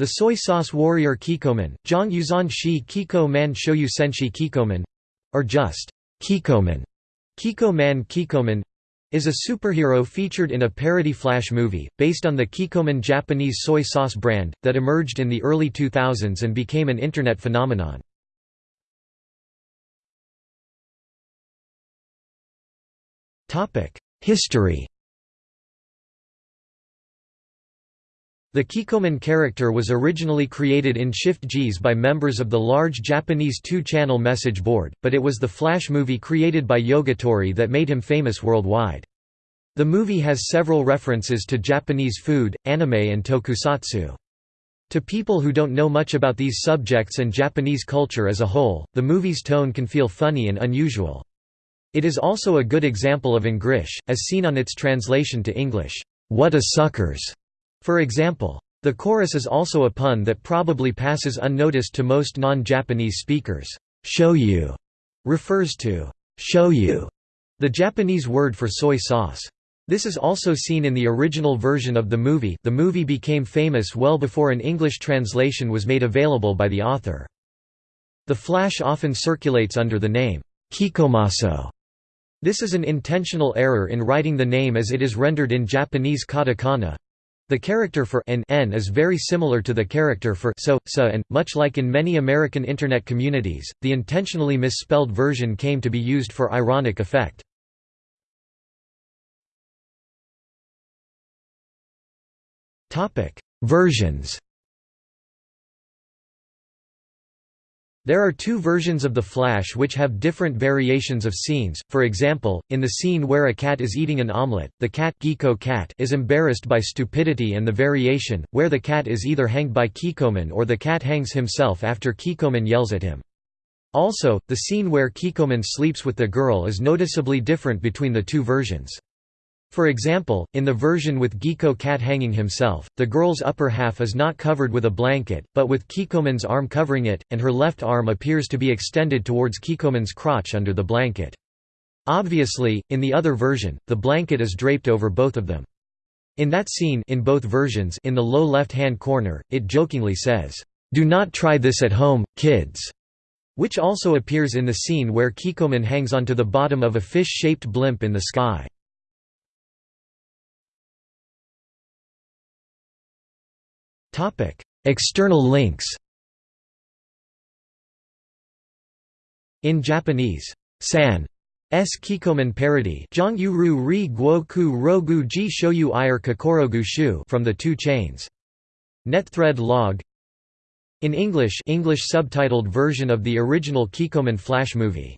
The soy sauce warrior Kikkoman, Zhang Yuzan Shi Kiko Man Shoyu Senshi Kikkoman, or just Kikkoman, Kiko Man Kikkoman, is a superhero featured in a parody Flash movie, based on the Kikkoman Japanese soy sauce brand, that emerged in the early 2000s and became an Internet phenomenon. History The Kikkoman character was originally created in Shift JIS by members of the large Japanese two-channel message board, but it was the Flash movie created by Yogatori that made him famous worldwide. The movie has several references to Japanese food, anime and tokusatsu. To people who don't know much about these subjects and Japanese culture as a whole, the movie's tone can feel funny and unusual. It is also a good example of Engrish, as seen on its translation to English, "'What a suckers' for example. The chorus is also a pun that probably passes unnoticed to most non-Japanese speakers. Show you refers to show you, the Japanese word for soy sauce. This is also seen in the original version of the movie the movie became famous well before an English translation was made available by the author. The Flash often circulates under the name, Kikkomaso, this is an intentional error in writing the name as it is rendered in Japanese katakana. The character for n, n is very similar to the character for so, sa and, much like in many American Internet communities, the intentionally misspelled version came to be used for ironic effect. Versions There are two versions of The Flash which have different variations of scenes, for example, in the scene where a cat is eating an omelette, the cat, Giko cat is embarrassed by stupidity and the variation, where the cat is either hanged by Kikkoman or the cat hangs himself after Kikkoman yells at him. Also, the scene where Kikkoman sleeps with the girl is noticeably different between the two versions. For example, in the version with Giko Cat hanging himself, the girl's upper half is not covered with a blanket, but with Kikkoman's arm covering it, and her left arm appears to be extended towards Kikkoman's crotch under the blanket. Obviously, in the other version, the blanket is draped over both of them. In that scene in both versions in the low left-hand corner, it jokingly says, "'Do not try this at home, kids' which also appears in the scene where Kikkoman hangs onto the bottom of a fish-shaped blimp in the sky. External links. In Japanese, san S Kikkoman parody Ru ri guo ku rogu ji shoyu ire kokorogu shu from the two chains. Netthread log. In English English subtitled version of the original Kikkoman Flash movie